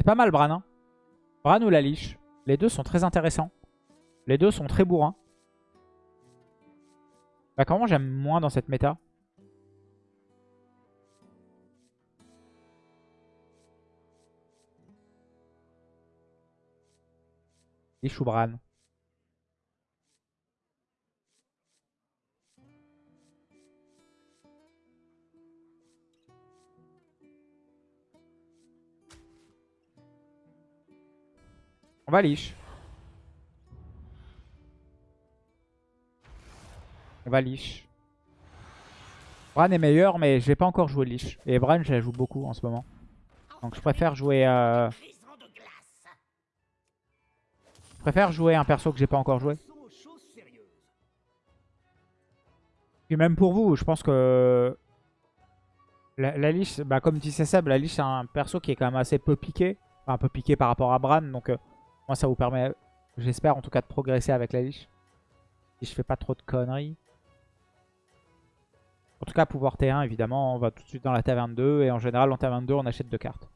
C'est pas mal Bran. Hein. Bran ou la liche. Les deux sont très intéressants. Les deux sont très bourrins. Bah comment j'aime moins dans cette méta? Liche ou Bran? On va liche. On va liche. Bran est meilleur, mais j'ai pas encore joué liche. Et Bran, je la joue beaucoup en ce moment. Donc je préfère jouer... Euh... Je préfère jouer un perso que j'ai pas encore joué. Et même pour vous, je pense que... La, la bah comme disait Seb, la liche c'est un perso qui est quand même assez peu piqué. Enfin, un peu piqué par rapport à Bran, donc... Euh, moi, ça vous permet, j'espère en tout cas, de progresser avec la liche. Si je fais pas trop de conneries. En tout cas, pouvoir T1, évidemment, on va tout de suite dans la taverne 2. Et en général, en taverne 2, on achète deux cartes.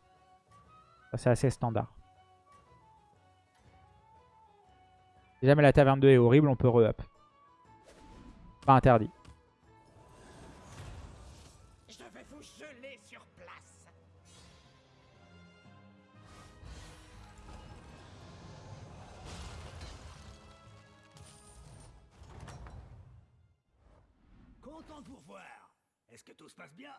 Ça, c'est assez standard. Si jamais la taverne 2 est horrible, on peut re-up. Pas interdit. Bien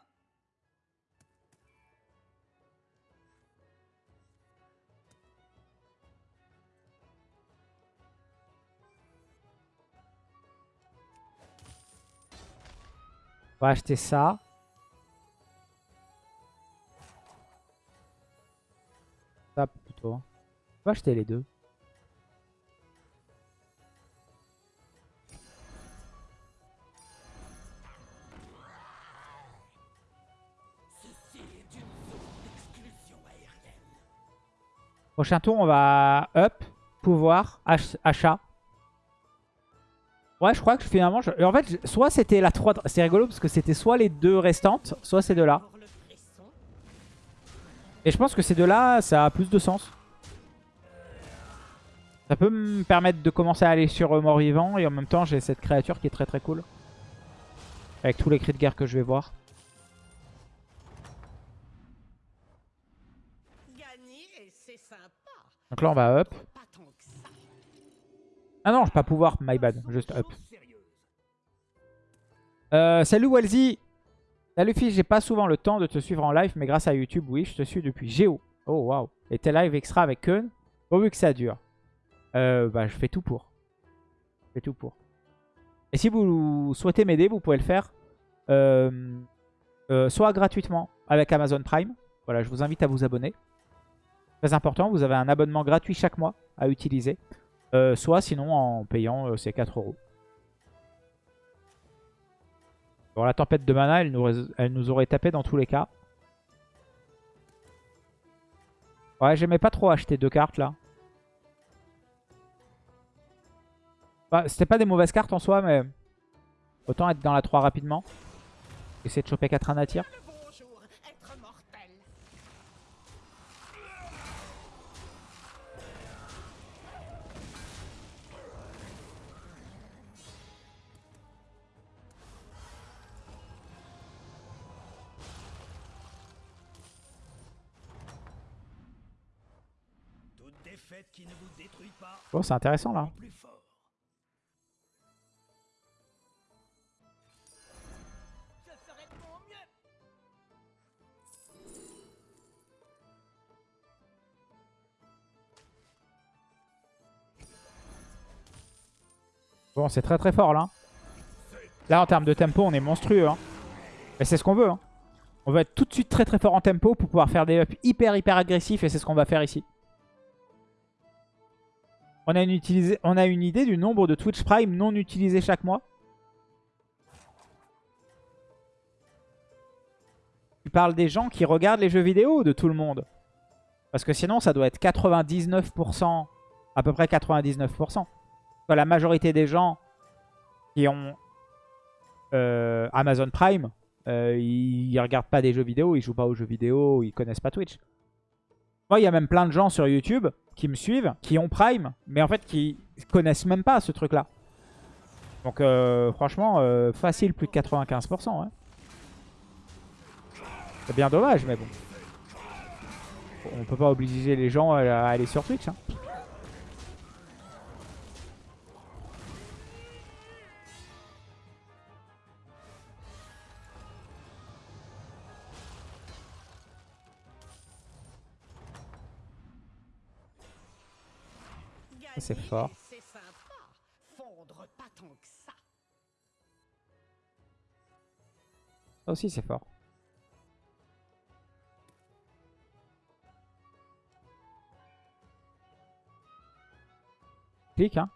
On va acheter ça. Ça plutôt. On va acheter les deux. Prochain tour, on va up, pouvoir, achat. Ouais, je crois que finalement... En fait, soit c'était la 3... C'est rigolo parce que c'était soit les deux restantes, soit ces deux-là. Et je pense que ces deux-là, ça a plus de sens. Ça peut me permettre de commencer à aller sur mort-vivant. Et en même temps, j'ai cette créature qui est très très cool. Avec tous les cris de guerre que je vais voir. Donc là, on va up. Ah non, je peux pas pouvoir, my bad, juste up. Euh, salut Walzy Salut fils, j'ai pas souvent le temps de te suivre en live, mais grâce à YouTube, oui, je te suis depuis Géo. Oh waouh. Et tes live extra avec Kun, pourvu que ça dure. Euh, bah, je fais tout pour. Je fais tout pour. Et si vous souhaitez m'aider, vous pouvez le faire euh, soit gratuitement avec Amazon Prime. Voilà, je vous invite à vous abonner. Très important, vous avez un abonnement gratuit chaque mois à utiliser. Euh, soit sinon en payant euh, ces 4 euros. Bon, la tempête de mana, elle nous, elle nous aurait tapé dans tous les cas. Ouais, j'aimais pas trop acheter deux cartes là. Bah, C'était pas des mauvaises cartes en soi, mais autant être dans la 3 rapidement. Essayer de choper 4 anatir. Bon, c'est intéressant là. Bon, c'est très très fort là. Là, en termes de tempo, on est monstrueux. Hein. Et c'est ce qu'on veut. Hein. On veut être tout de suite très très fort en tempo pour pouvoir faire des ups hyper hyper agressifs. Et c'est ce qu'on va faire ici. On a, une idée du nombre de Twitch Prime non utilisés chaque mois Tu parles des gens qui regardent les jeux vidéo de tout le monde Parce que sinon, ça doit être 99%, à peu près 99%. La majorité des gens qui ont euh, Amazon Prime, euh, ils, ne regardent pas des jeux vidéo, ils jouent pas aux jeux vidéo, ils connaissent pas Twitch. Moi, il y a même plein de gens sur YouTube qui me suivent, qui ont Prime, mais en fait qui connaissent même pas ce truc-là. Donc euh, franchement, euh, facile, plus de 95%. hein. C'est bien dommage, mais bon. On peut pas obliger les gens à aller sur Twitch. hein. C'est fort. Ça aussi, c'est fort. Clique, hein.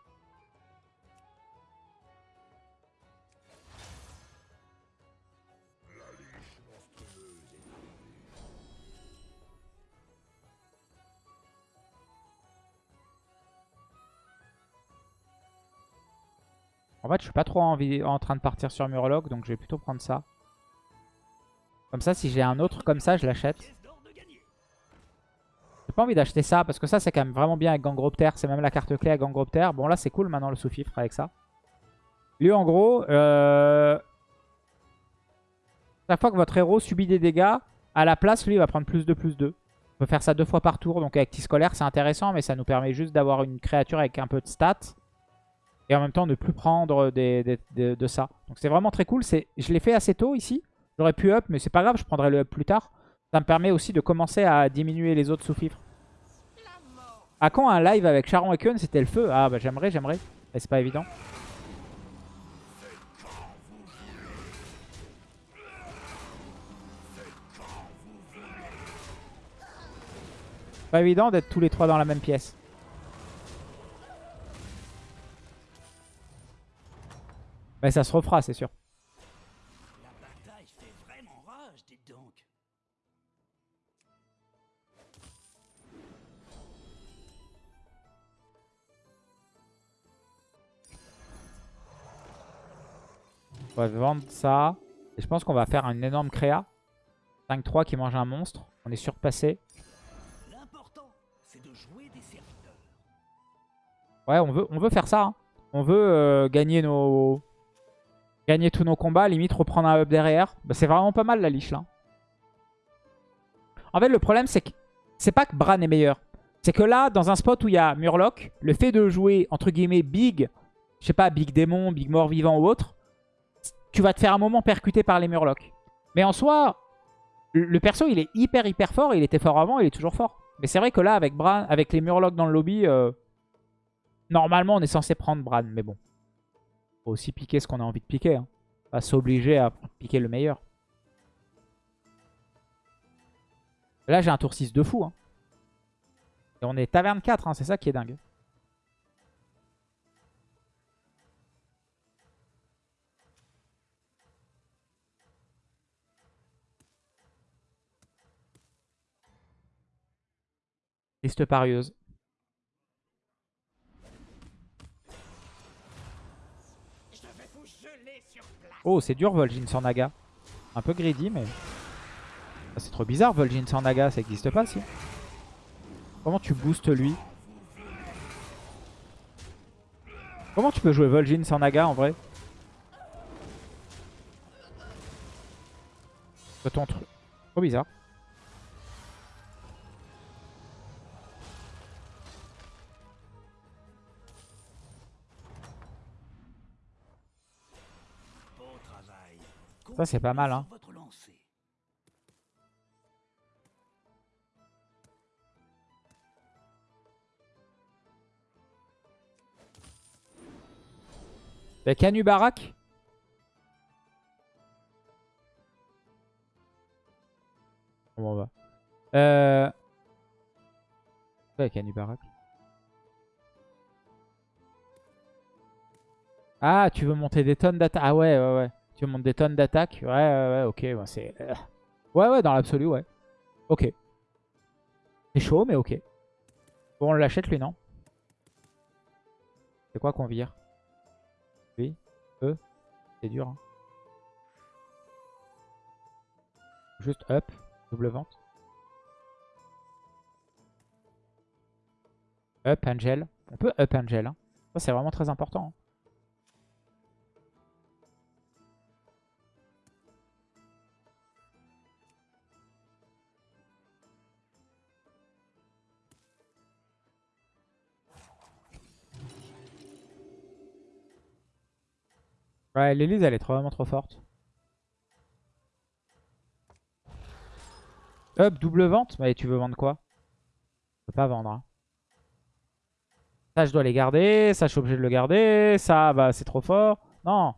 En fait, je suis pas trop en train de partir sur Murloc, donc je vais plutôt prendre ça. Comme ça, si j'ai un autre comme ça, je l'achète. J'ai pas envie d'acheter ça, parce que ça, c'est quand même vraiment bien avec Gangropter. C'est même la carte clé à Gangropter. Bon, là, c'est cool maintenant le sous-fifre avec ça. Lui, en gros, euh... chaque fois que votre héros subit des dégâts, à la place, lui, il va prendre plus de plus 2. On peut faire ça deux fois par tour. Donc avec T-Scolaire, c'est intéressant, mais ça nous permet juste d'avoir une créature avec un peu de stats. Et en même temps, ne plus prendre des, de ça. Donc c'est vraiment très cool. Je l'ai fait assez tôt ici. J'aurais pu up, mais c'est pas grave, je prendrai le up plus tard. Ça me permet aussi de commencer à diminuer les autres sous-fifres. À quand un live avec Charon et Kun C'était le feu? Ah bah j'aimerais, j'aimerais. Mais c'est pas évident. Pas évident d'être tous les trois dans la même pièce. Mais ça se refera, c'est sûr. La bataille fait vraiment rage, dites donc. On va vendre ça. Et je pense qu'on va faire une énorme créa. 5-3 qui mange un monstre. On est surpassé. L'important, c'est de jouer des serviteurs. Ouais, on veut, on veut faire ça. hein. On veut euh, gagner nos... Gagner tous nos combats, limite reprendre un up derrière. Bah, c'est vraiment pas mal la liche là. En fait, le problème, c'est que c'est pas que Bran est meilleur. C'est que là, dans un spot où il y a Murloc, le fait de jouer, entre guillemets, big, je sais pas, big démon, big mort vivant ou autre, tu vas te faire un moment percuter par les Murlocs. Mais en soi, le perso, il est hyper, hyper fort. Il était fort avant, il est toujours fort. Mais c'est vrai que là, avec Bran, avec les Murlocs dans le lobby, euh, normalement, on est censé prendre Bran. Mais bon, faut aussi piquer ce qu'on a envie de piquer. Hein. Pas s'obliger à piquer le meilleur. Là, j'ai un tour 6 de fou. Hein. Et on est taverne 4, hein, c'est ça qui est dingue. Liste parieuse. Oh, c'est dur Vol'jin sans Naga. Un peu greedy, mais... Ah, c'est trop bizarre Vol'jin sans Naga, ça existe pas si. Comment tu boostes lui? Comment tu peux jouer Vol'jin sans Naga en vrai? Trop bizarre. Ça, c'est pas mal, hein. Continuez sur votre lancée. Y'a Canu Barak Comment on va Euh... Ouais, Canu Barak. Ah, tu veux monter des tonnes d'attaque Ah ouais, ouais, ouais. Tu veux monter des tonnes d'attaque Ouais, ouais, ouais, ok. bah, c'est... euh, Ouais, ouais, dans l'absolu, ouais. Ok. C'est chaud, mais ok. Bon, on l'achète, lui, non? C'est quoi qu'on vire? Oui. Eux. C'est dur. hein. Juste up. Double vente. Up Angel. On peut up Angel. hein. Ça, c'est vraiment très important. hein. Ouais, l'Elise, elle est vraiment trop forte. Up, double vente Mais tu veux vendre quoi? Je peux pas vendre. hein. Ça, je dois les garder. Ça, je suis obligé de le garder. Ça, bah, c'est trop fort. Non.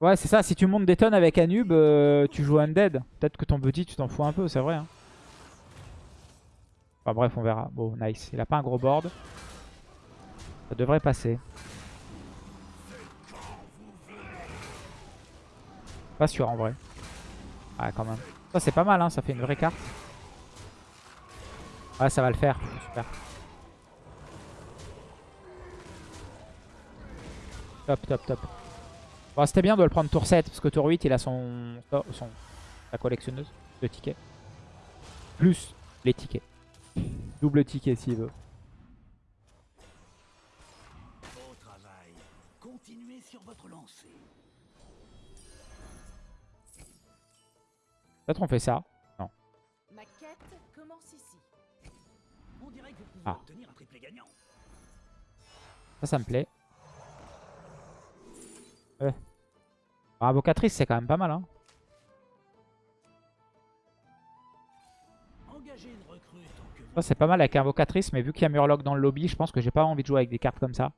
Ouais, c'est ça. Si tu montes des tonnes avec Anub, euh, tu joues Undead. Peut-être que ton buddy, tu t'en fous un peu, c'est vrai. hein. Enfin bref, on verra. Bon, nice. Il a pas un gros board. Ça devrait passer. Pas sûr en vrai. Ouais, quand même. Ça, c'est pas mal, hein. Ça fait une vraie carte. Ouais, ça va le faire. Super. Top, top, top. Bon, c'était bien de le prendre tour 7, parce que tour 8, il a son, son sa collectionneuse de tickets. Plus les tickets. Double ticket s'il veut. Peut-être on fait ça. Ma quête commence ici. On dirait que vous pouvez Ah. obtenir un triplé gagnant. Ça, ça me plaît. Euh. Ah, Invocatrice, c'est quand même pas mal. Hein. Engagez une recrue tant que vous Ça, c'est pas mal avec Invocatrice, mais vu qu'il y a Murloc dans le lobby, je pense que j'ai pas envie de jouer avec des cartes comme ça.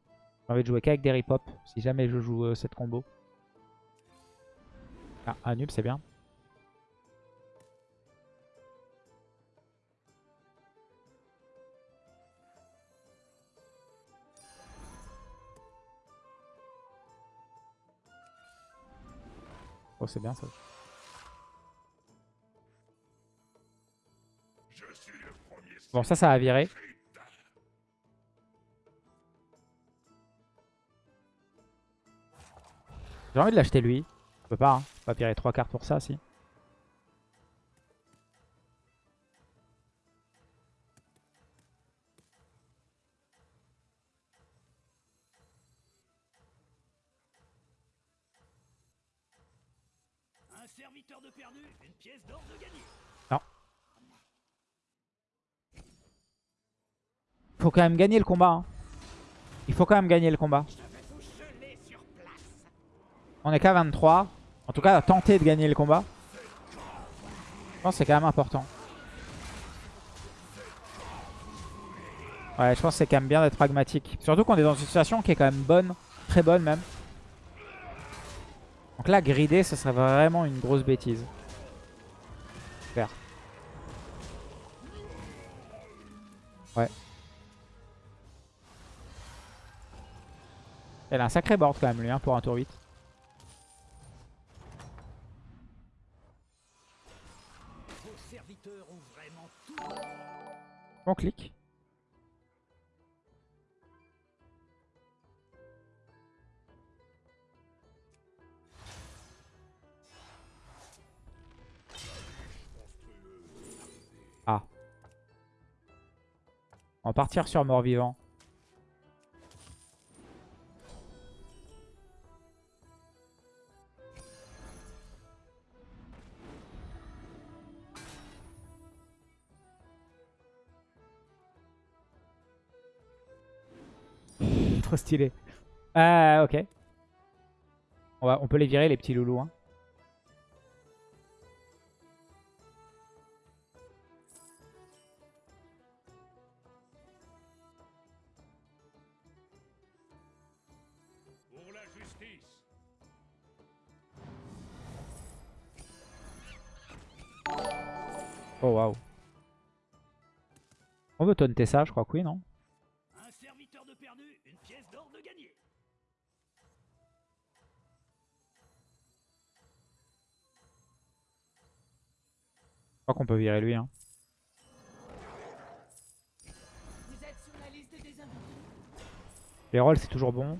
J'ai envie de jouer qu'avec des ripop, si jamais je joue euh, cette combo. Ah, un nul, c'est bien. Oh, c'est bien ça. Bon, ça, ça va virer. J'ai envie de l'acheter lui. Je peux pas, hein. Peux pas virer 3 cartes pour ça, si. Gagné. Faut quand même gagner le combat. hein. Il faut quand même gagner le combat. On est qu'à 23. En tout cas, tenter de gagner le combat. Je pense que c'est quand même important. Ouais, je pense que c'est quand même bien d'être pragmatique. Surtout qu'on est dans une situation qui est quand même bonne. Très bonne même. Donc là, grider, ce serait vraiment une grosse bêtise. Ouais. Elle a un sacré board quand même lui hein, pour un tour 8. Vos serviteurs. On clique. Partir sur mort-vivant. Trop stylé. Ah, ok. On, va, on peut les virer, les petits loulous. Hein. Taunter ça, je crois que oui, non Un serviteur de perdu, une pièce d'or de gagné. Je crois qu'on peut virer lui. Hein. Vous êtes sur la liste des invités. Les rolls, c'est toujours bon.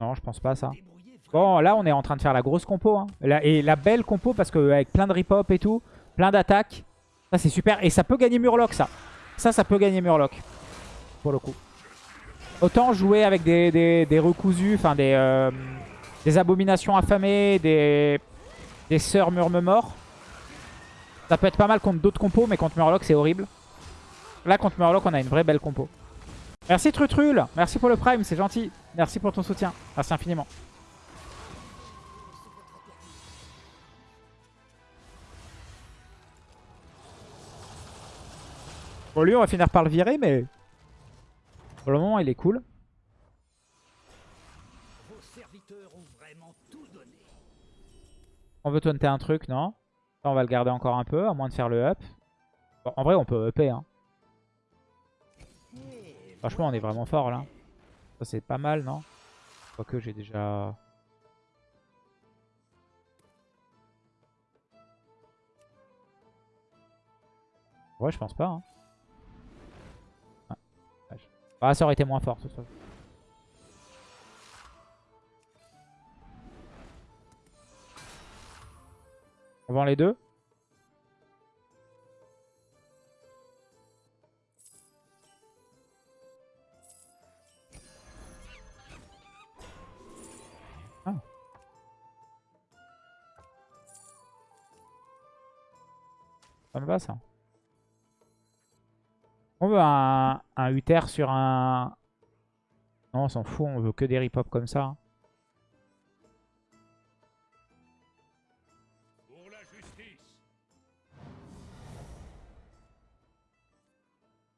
Non, je pense pas à ça. Bon, là, on est en train de faire la grosse compo. Hein. Et la belle compo, parce qu'avec plein de rip-hop et tout, plein d'attaques, ça, c'est super. Et ça peut gagner Murloc, ça. Ça, ça peut gagner Murloc, pour le coup. Autant jouer avec des, recousus, enfin des, euh, des abominations affamées, des, des sœurs murmure-mort. Ça peut être pas mal contre d'autres compos, mais contre Murloc, c'est horrible. Là, contre Murloc, on a une vraie belle compo. Merci Trutrul, merci pour le prime, c'est gentil. Merci pour ton soutien, merci infiniment. Bon, lui, on va finir par le virer, mais pour le moment, il est cool. Vos serviteurs ont vraiment tout donné. On veut taunter un truc, non? Ça, on va le garder encore un peu, à moins de faire le up. En vrai, on peut upper. Hein. Franchement, on est vraiment fort, là. Ça, c'est pas mal, non? Quoique, j'ai déjà... Ouais, je pense pas. Hein. Ah, ça aurait été moins fort, toute façon. On vend les deux Ah. Ça me va ça. On veut un, un Uther sur un... Non, on s'en fout, on veut que des rip-hop comme ça. hein. Pour la justice.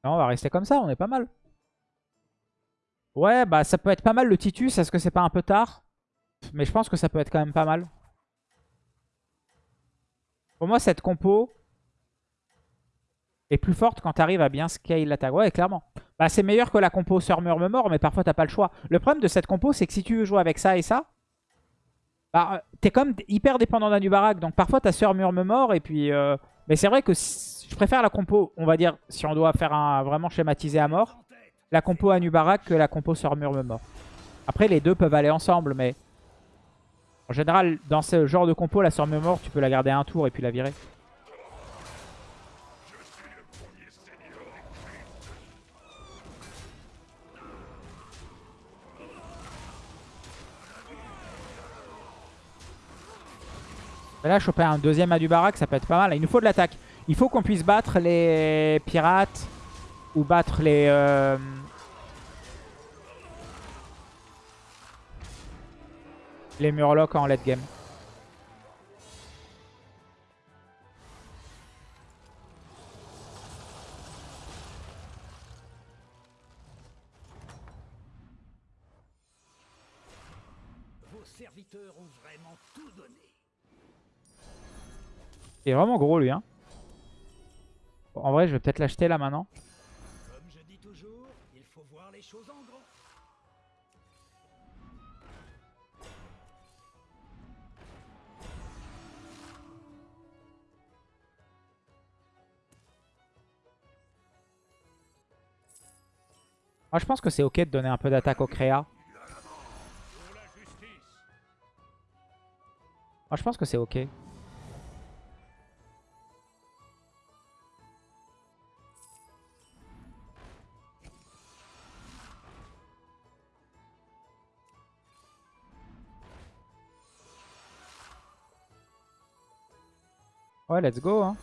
Non, on va rester comme ça, on est pas mal. Ouais, bah ça peut être pas mal le Titus. Est-ce que c'est pas un peu tard? Mais je pense que ça peut être quand même pas mal. Pour moi, cette compo est plus forte quand t'arrives à bien scale l'attaque. Ouais, clairement. Bah, c'est meilleur que la compo Sœur Murmure, mais parfois t'as pas le choix. Le problème de cette compo, c'est que si tu veux jouer avec ça et ça, bah, euh, t'es comme hyper dépendant d'un Nubarak. Donc parfois t'as Sœur Murmure et puis... euh, Mais c'est vrai que je préfère la compo, on va dire, si on doit faire un vraiment schématiser à mort, la compo Anubarak que la compo Sœur Murmure. Après, les deux peuvent aller ensemble, mais en général, dans ce genre de compo, la Sœur Murmure, tu peux la garder un tour et puis la virer. Mais là, choper un deuxième Anubarak, ça peut être pas mal. Il nous faut de l'attaque. Il faut qu'on puisse battre les pirates ou battre les... euh, Les Murlocs en late game. Il est vraiment gros lui. Hein. Bon, en vrai, je vais peut-être l'acheter là maintenant. Comme je dis toujours, il faut voir les choses en grand. Moi, je pense que c'est ok de donner un peu d'attaque au créa. Moi, je pense que c'est ok. Let's go. Hein.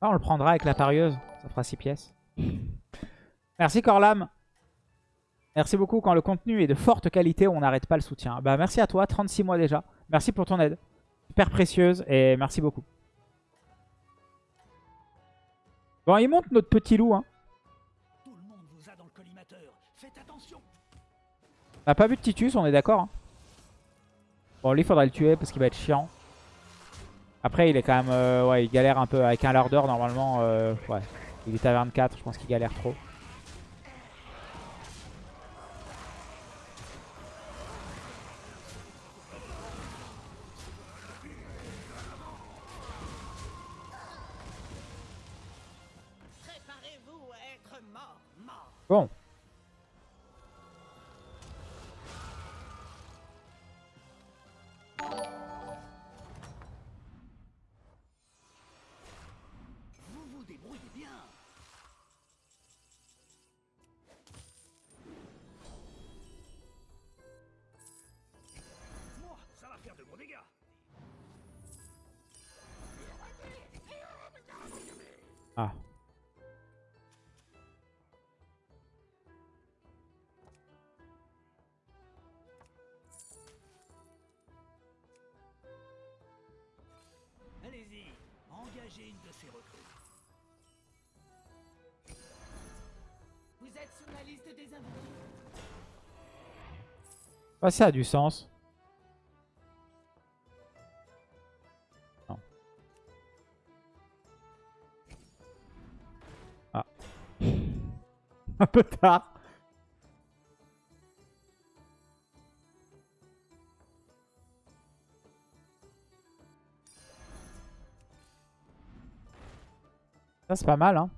Ah, on le prendra avec la parieuse. Ça fera 6 pièces. Merci Corlam. Merci beaucoup. Quand le contenu est de forte qualité, on n'arrête pas le soutien. Bah merci à toi, 36 mois déjà. Merci pour ton aide. Super précieuse et merci beaucoup. Bon, il monte notre petit loup. Hein. On n'a pas vu de Titus, on est d'accord. hein. Bon, lui, il faudra le tuer parce qu'il va être chiant. Après, il est quand même... euh, ouais, il galère un peu. Avec un larder, normalement, euh, ouais. Il est à 24, je pense qu'il galère trop. Préparez-vous à être mort, mort. Bon. Vous êtes sur la liste des. Ouais, ça a du sens. Ah. Un peu tard. Ça, c'est pas mal, hein.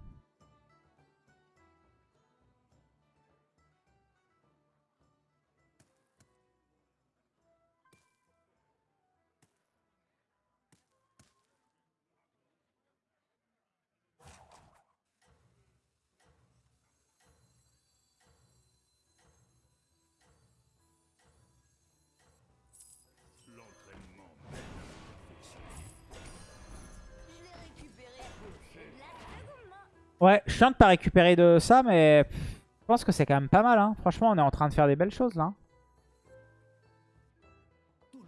Ouais, je de pas récupérer de ça, mais je pense que c'est quand même pas mal. Hein. Franchement, on est en train de faire des belles choses là.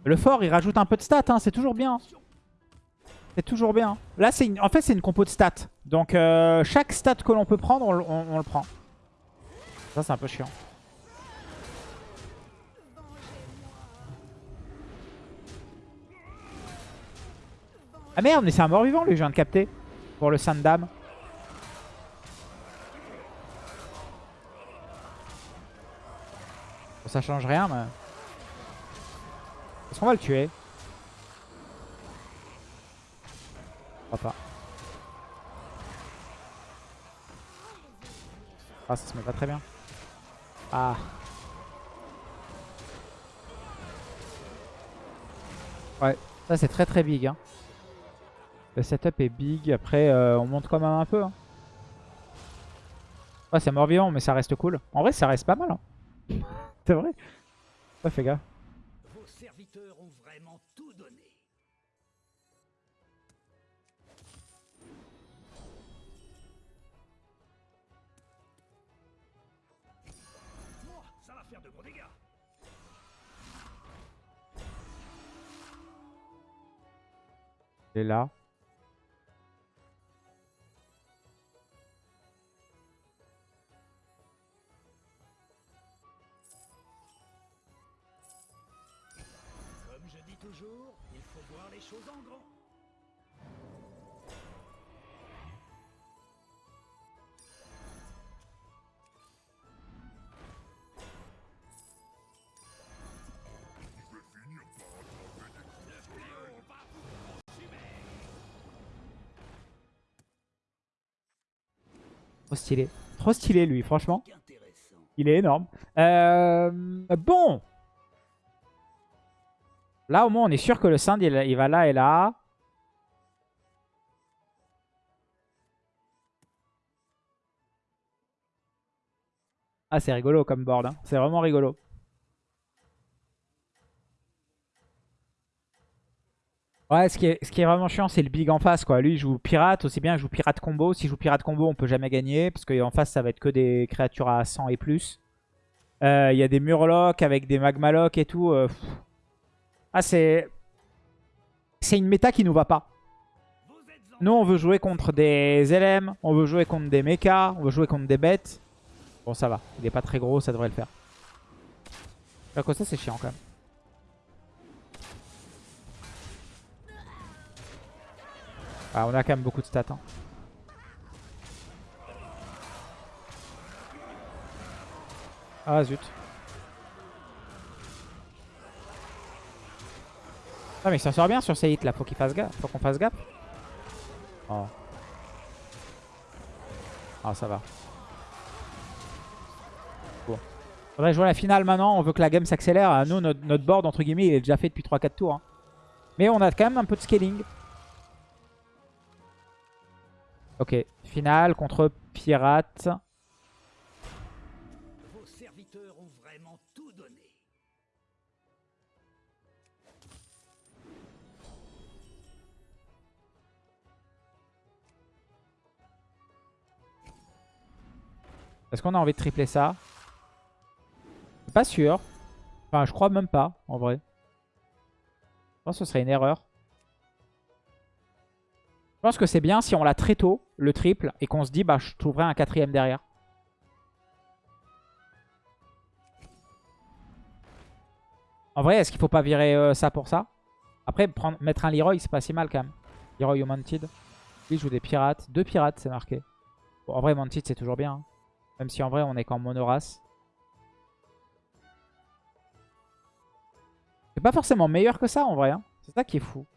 Le fort, il rajoute un peu de stats, hein. c'est toujours bien. C'est toujours bien. Là, c'est une... en fait, c'est une compo de stats. Donc, euh, chaque stat que l'on peut prendre, on, le- on- on le prend. Ça, c'est un peu chiant. Ah merde, mais c'est un mort-vivant, lui, je viens de capter. Pour le Sandam. Ça change rien, mais... Est-ce qu'on va le tuer? Je crois pas. Ah, ça se met pas très bien. Ah. Ouais, ça c'est très très big. Hein. Le setup est big. Après, euh, on monte quand même un peu. Hein. Ouais, c'est mort vivant, mais ça reste cool. En vrai, ça reste pas mal. Hein. C'est vrai? Ouais, fais gaffe. Vos serviteurs ont vraiment tout donné. Moi, ça va faire de gros dégâts. Il est là. Trop stylé. Trop stylé, lui, franchement. Il est énorme. Euh, bon. Là, au moins, on est sûr que le Sand, il, il va là et là. Ah, c'est rigolo comme board. hein. C'est vraiment rigolo. Ouais, ce qui, est, ce qui est vraiment chiant, c'est le big en face. quoi. Lui, il joue pirate, aussi bien il joue pirate combo. S'il joue pirate combo, on peut jamais gagner. Parce qu'en face, ça va être que des créatures à 100 et plus. Euh, Il y a des murlocs avec des magmalocs et tout. euh. Ah, c'est... C'est une méta qui nous va pas. Nous, on veut jouer contre des LM, on veut jouer contre des mechas, on veut jouer contre des bêtes. Bon, ça va. Il est pas très gros, ça devrait le faire. À cause ça, c'est chiant quand même. Ah, on a quand même beaucoup de stats. hein. Ah zut. Ah mais s'en sort bien sur ces hits là, faut qu'il fasse faut qu'on fasse gaffe. Oh. Ah ça va. Bon. Faudrait jouer la finale maintenant, on veut que la game s'accélère. Nous, notre, notre board entre guillemets, il est déjà fait depuis 3-4 tours. hein. Mais on a quand même un peu de scaling. Ok, finale contre Pirate. Vos serviteurs ont vraiment tout donné. Est-ce qu'on a envie de tripler ça? Pas sûr. Enfin, je crois même pas, en vrai. Je pense que ce serait une erreur. Pense que c'est bien si on l'a très tôt, le triple, et qu'on se dit, bah, je trouverai un quatrième derrière. En vrai, est-ce qu'il faut pas virer euh, ça pour ça? Après, prendre, mettre un Leroy, c'est pas si mal quand même. Leroy ou Mounted. Il joue des pirates. Deux pirates, c'est marqué. En vrai, Mounted, c'est toujours bien. hein. Même si en vrai, on est qu'en monorace. C'est pas forcément meilleur que ça, en vrai. hein. C'est ça qui est fou.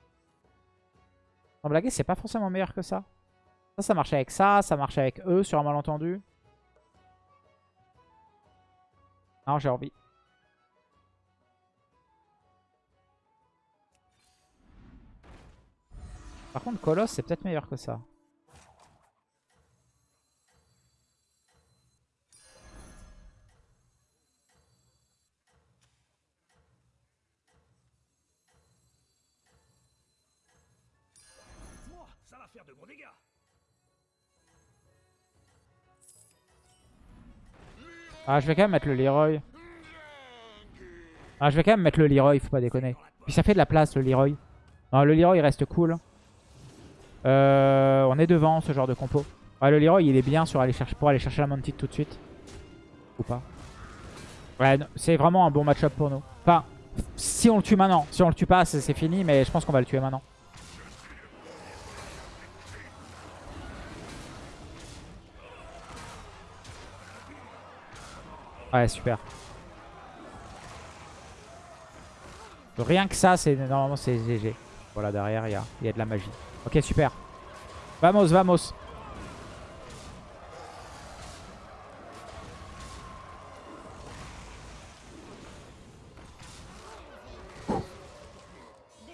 Sans blaguer, c'est pas forcément meilleur que ça. Ça, ça marche avec ça. Ça marche avec eux sur un malentendu. Non, j'ai envie. Par contre, Colosse, c'est peut-être meilleur que ça. Ah, je vais quand même mettre le Leroy. Ah, je vais quand même mettre le Leroy, faut pas déconner. Puis ça fait de la place, le Leroy. Non, le Leroy, reste cool. Euh, on est devant, ce genre de compo. Le Leroy, il est bien sur aller chercher, pour aller chercher la Mounted tout de suite. Ou pas. Ouais, c'est vraiment un bon match-up pour nous. Enfin, si on le tue maintenant. Si on le tue pas, c'est fini, mais je pense qu'on va le tuer maintenant. Ouais, super. Rien que ça, c'est normalement c'est GG. Voilà, derrière, il y a, y a de la magie. Ok, super. Vamos, vamos.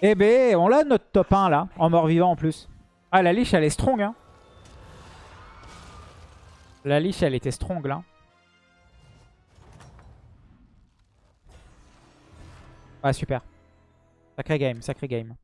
Eh ben, on l'a notre top 1 là, en mort-vivant en plus. Ah, la liche, elle est strong. Hein. La liche, elle était strong là. Ouais, super. Sacré game, sacré game.